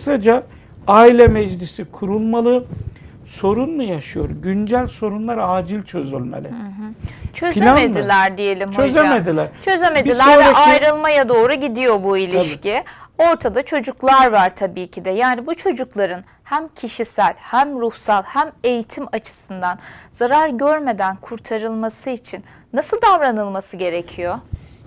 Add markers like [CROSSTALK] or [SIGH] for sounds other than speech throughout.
Kısaca aile meclisi kurulmalı. Sorun mu yaşıyor? Güncel sorunlar acil çözülmeli. Çözemediler diyelim hocam. Çözemediler. Çözemediler ve ayrılmaya doğru gidiyor bu ilişki. Ortada çocuklar var tabii ki de. Yani bu çocukların hem kişisel hem ruhsal hem eğitim açısından zarar görmeden kurtarılması için nasıl davranılması gerekiyor?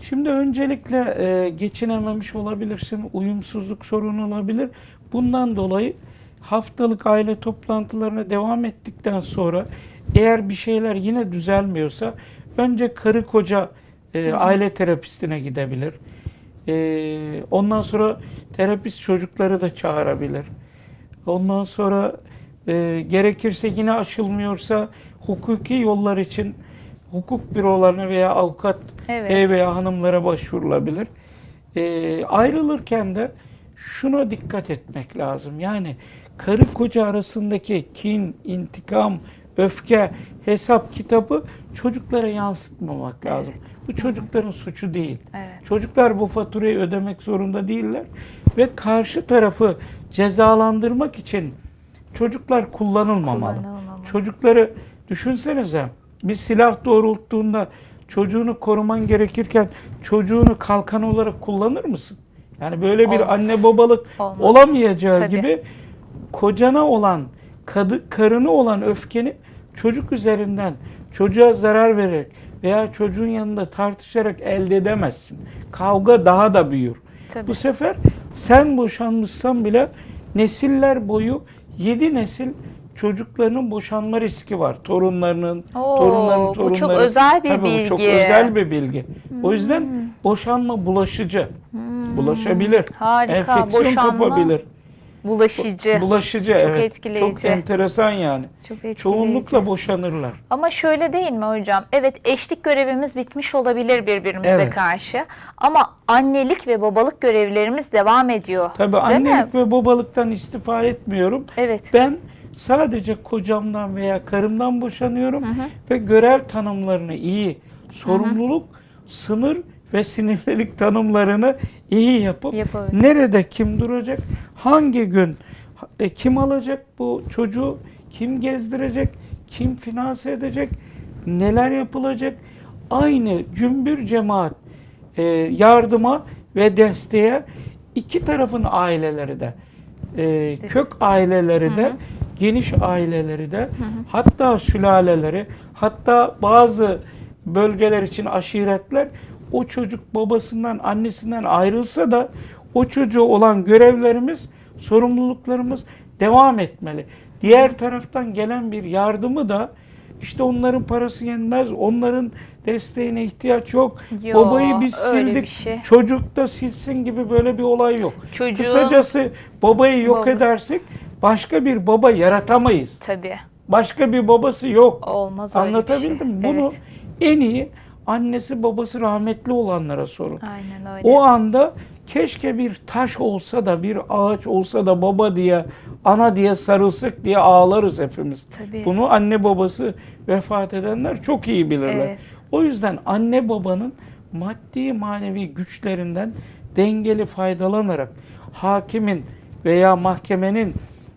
Şimdi öncelikle e, geçinememiş olabilirsin, uyumsuzluk sorunu olabilir. Bundan dolayı haftalık aile toplantılarına devam ettikten sonra eğer bir şeyler yine düzelmiyorsa önce karı koca e, aile terapistine gidebilir. E, ondan sonra terapist çocukları da çağırabilir. Ondan sonra e, gerekirse yine aşılmıyorsa hukuki yollar için hukuk bürolarına veya avukat Evet. veya hanımlara başvurulabilir. E, ayrılırken de şuna dikkat etmek lazım. Yani karı koca arasındaki kin, intikam, öfke, hesap kitabı çocuklara yansıtmamak lazım. Bu çocukların suçu değil. Evet. Çocuklar bu faturayı ödemek zorunda değiller ve karşı tarafı cezalandırmak için çocuklar kullanılmamalı. Kullanılmamalı. Çocukları düşünsenize bir silah doğrulttuğunda çocuğunu koruman gerekirken çocuğunu kalkan olarak kullanır mısın? Yani böyle bir Olmaz. anne babalık Olmaz. olamayacağı Tabii. gibi kocana olan, kadı, karını olan öfkeni çocuk üzerinden çocuğa zarar vererek veya çocuğun yanında tartışarak elde edemezsin. Kavga daha da büyür. Tabii. Bu sefer sen boşanmışsan bile nesiller boyu yedi nesil çocuklarının boşanma riski var. Torunlarının, Oo, torunların bu torunları. çok özel bir Tabii bu çok bilgi. Hmm. özel bir bilgi. O yüzden boşanma bulaşıcı. Bulaşabilir. Harika, Enfeksiyon boşanma kapabilir. Bulaşıcı. Bulaşıcı Çok evet. etkileyici. Çok enteresan yani. Çok etkileyici. Çoğunlukla boşanırlar. Ama şöyle değil mi hocam? Evet eşlik görevimiz bitmiş olabilir birbirimize Evet. karşı. Ama annelik ve babalık görevlerimiz devam ediyor. Tabii Değil mi? annelik ve babalıktan istifa etmiyorum. Evet. Ben sadece kocamdan veya karımdan boşanıyorum ve görev tanımlarını iyi, sorumluluk, sınır ve sinirlilik tanımlarını iyi yapıp Yapabilir. nerede kim duracak, hangi gün e, kim alacak bu çocuğu, kim gezdirecek, kim finanse edecek, neler yapılacak, aynı cümbür cemaat e, yardıma ve desteğe iki tarafın aileleri de e, kök aileleri de geniş aileleri de hatta sülaleleri hatta bazı bölgeler için aşiretler o çocuk babasından annesinden ayrılsa da o çocuğu olan görevlerimiz sorumluluklarımız devam etmeli. Diğer taraftan gelen bir yardımı da işte onların parası yenmez, onların desteğine ihtiyaç yok. Yo, Babayı biz sildik, şey. çocuk da silsin gibi böyle bir olay yok. Çocuğun- Kısacası babayı yok Baba. edersek başka bir baba yaratamayız. Tabii. Başka bir babası yok. Olmaz öyle Anlatabildim bir şey. Bunu Evet. en iyi annesi babası rahmetli olanlara sorun. Aynen öyle. O anda keşke bir taş olsa da bir ağaç olsa da baba diye ana diye sarılsak diye ağlarız hepimiz. Tabii. Bunu anne babası vefat edenler çok iyi bilirler. Evet. O yüzden anne babanın maddi manevi güçlerinden dengeli faydalanarak hakimin veya mahkemenin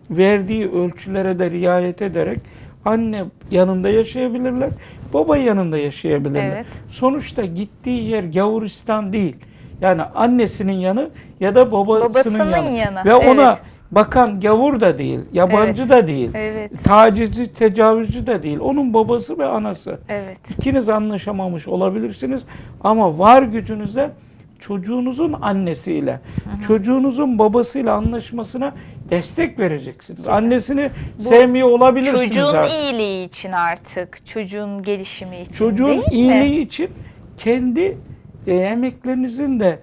verdiği ölçülere de riayet ederek anne yanında yaşayabilirler, baba yanında yaşayabilirler. Evet. Sonuçta gittiği yer Gavuristan değil. Yani annesinin yanı ya da babasının, Babasının yanı. yanı, Ve ona evet. bakan gavur da değil, yabancı Evet. da değil. Evet. Tacizci, tecavüzcü de değil. Onun babası ve anası. Evet. İkiniz anlaşamamış olabilirsiniz ama var gücünüzle çocuğunuzun annesiyle, çocuğunuzun babasıyla anlaşmasına destek vereceksiniz. Annesini sevmiyor olabilirsiniz Çocuğun artık. iyiliği için artık, çocuğun gelişimi için Çocuğun değil iyiliği için kendi e, emeklerinizin de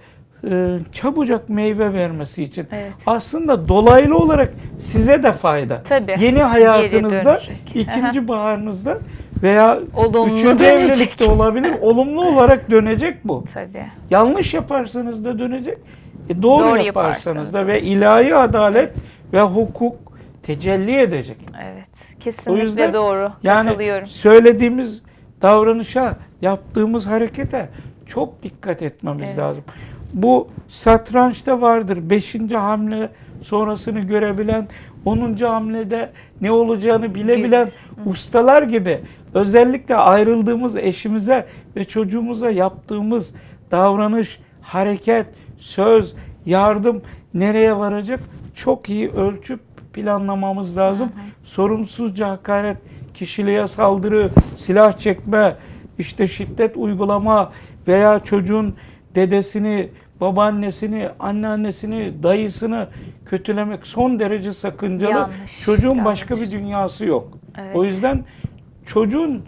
e, çabucak meyve vermesi için. Evet. Aslında dolaylı olarak size de fayda. Tabii. Yeni hayatınızda, ikinci baharınızda veya Olumlu üçüncü dönecek. evlilikte [LAUGHS] olabilir. Olumlu olarak dönecek bu. Tabii. Yanlış yaparsanız da dönecek. E, doğru, Doğru yaparsanız yaparsanız da da. ve ilahi adalet ve hukuk tecelli edecek. Evet. Kesinlikle yüzden doğru. Yani Katılıyorum. söylediğimiz davranışa, yaptığımız harekete çok dikkat etmemiz Evet. lazım. Bu satrançta vardır. Beşinci hamle sonrasını görebilen, 10. hamlede ne olacağını bilebilen ustalar gibi özellikle ayrıldığımız eşimize ve çocuğumuza yaptığımız davranış, hareket, söz, yardım nereye varacak çok iyi ölçüp planlamamız lazım. Sorumsuzca hakaret, kişiliğe saldırı, silah çekme, işte şiddet uygulama veya çocuğun dedesini, babaannesini, anneannesini, dayısını kötülemek son derece sakıncalı. Yanlış, Çocuğun başka yanlış. bir dünyası yok. Evet. O yüzden çocuğun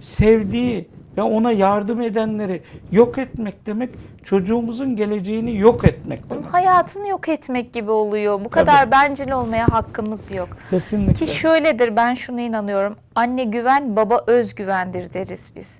sevdiği ve ona yardım edenleri yok etmek demek çocuğumuzun geleceğini yok etmek Onun demek. hayatını yok etmek gibi oluyor. Bu kadar bencil olmaya hakkımız yok. Kesinlikle. Ki şöyledir ben şuna inanıyorum. Anne güven, baba özgüvendir deriz biz.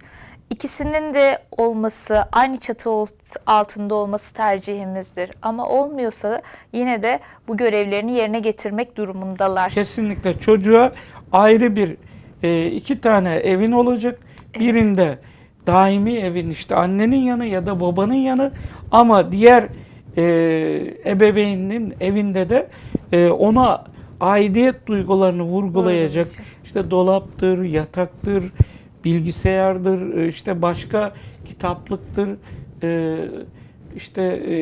İkisinin de olması, aynı çatı alt- altında olması tercihimizdir. Ama olmuyorsa yine de bu görevlerini yerine getirmek durumundalar. Kesinlikle çocuğa ayrı bir e, iki tane evin olacak. Birinde daimi evin işte annenin yanı ya da babanın yanı ama diğer e, ebeveynin evinde de e, ona aidiyet duygularını vurgulayacak. İşte dolaptır, yataktır, bilgisayardır, e, işte başka kitaplıktır, e, işte e,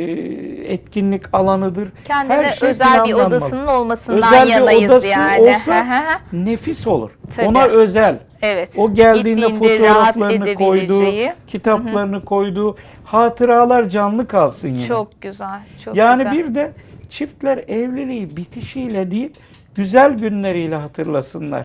etkinlik alanıdır. Kendine Her şey özel bir odasının olmasından Özel bir yanayız odası yani. olsa nefis olur. Tabii. Ona özel. Evet. O geldiğinde fotoğraflarını koydu, kitaplarını koydu. Hatıralar canlı kalsın yine. Çok güzel. Çok yani güzel. bir de çiftler evliliği bitişiyle değil, güzel günleriyle hatırlasınlar.